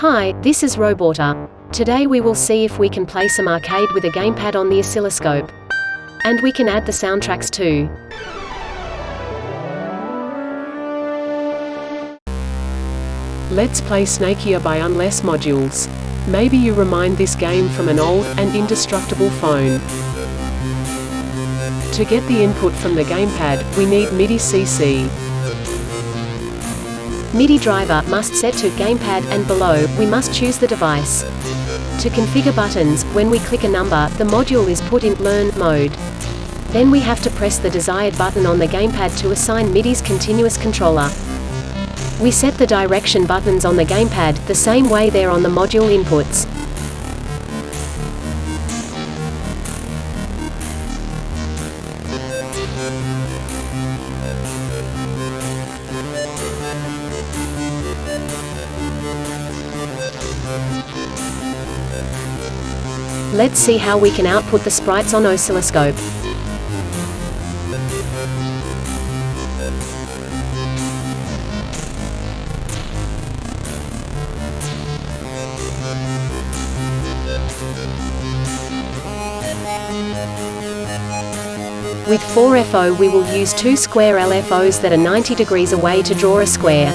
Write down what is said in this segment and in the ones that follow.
Hi, this is Roborter. Today we will see if we can play some arcade with a gamepad on the oscilloscope. And we can add the soundtracks too. Let's play Snakier by Unless Modules. Maybe you remind this game from an old and indestructible phone. To get the input from the gamepad, we need MIDI CC. MIDI driver must set to gamepad and below, we must choose the device. To configure buttons, when we click a number, the module is put in learn mode. Then we have to press the desired button on the gamepad to assign MIDI's continuous controller. We set the direction buttons on the gamepad, the same way they're on the module inputs. Let's see how we can output the sprites on oscilloscope. With 4FO we will use two square LFOs that are 90 degrees away to draw a square.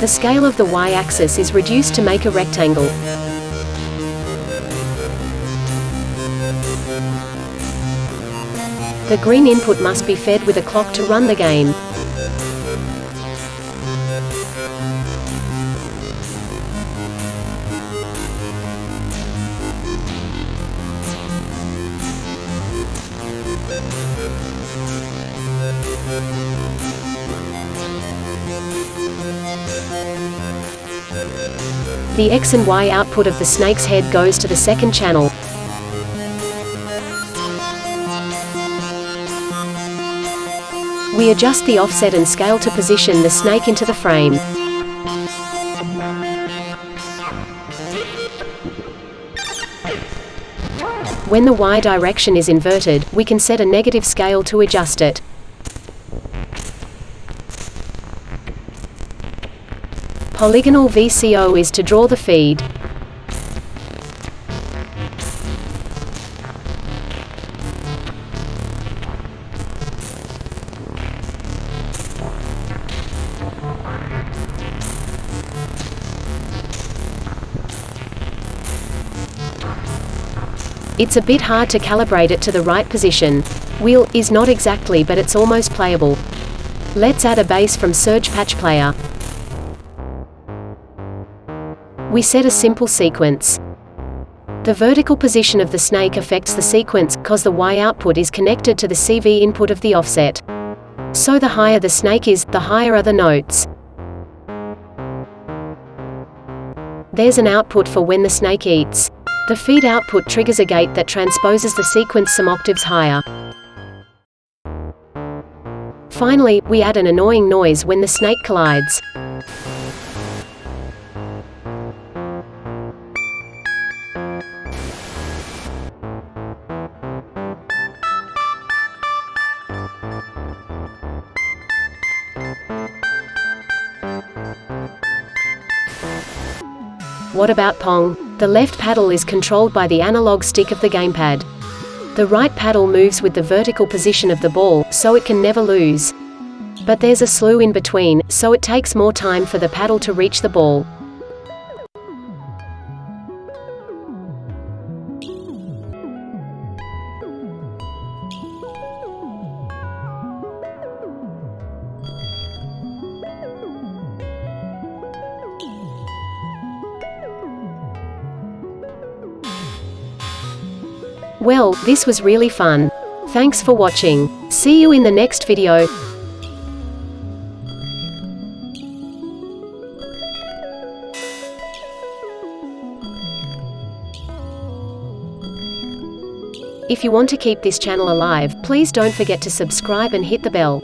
The scale of the y-axis is reduced to make a rectangle. The green input must be fed with a clock to run the game. The X and Y output of the snake's head goes to the second channel. We adjust the offset and scale to position the snake into the frame. When the Y direction is inverted, we can set a negative scale to adjust it. Polygonal VCO is to draw the feed. It's a bit hard to calibrate it to the right position. Wheel is not exactly but it's almost playable. Let's add a bass from Surge Patch Player. We set a simple sequence. The vertical position of the snake affects the sequence, cause the Y output is connected to the CV input of the offset. So the higher the snake is, the higher are the notes. There's an output for when the snake eats. The feed output triggers a gate that transposes the sequence some octaves higher. Finally, we add an annoying noise when the snake collides. What about Pong? The left paddle is controlled by the analog stick of the gamepad. The right paddle moves with the vertical position of the ball, so it can never lose. But there's a slew in between, so it takes more time for the paddle to reach the ball. Well, this was really fun. Thanks for watching. See you in the next video. If you want to keep this channel alive, please don't forget to subscribe and hit the bell.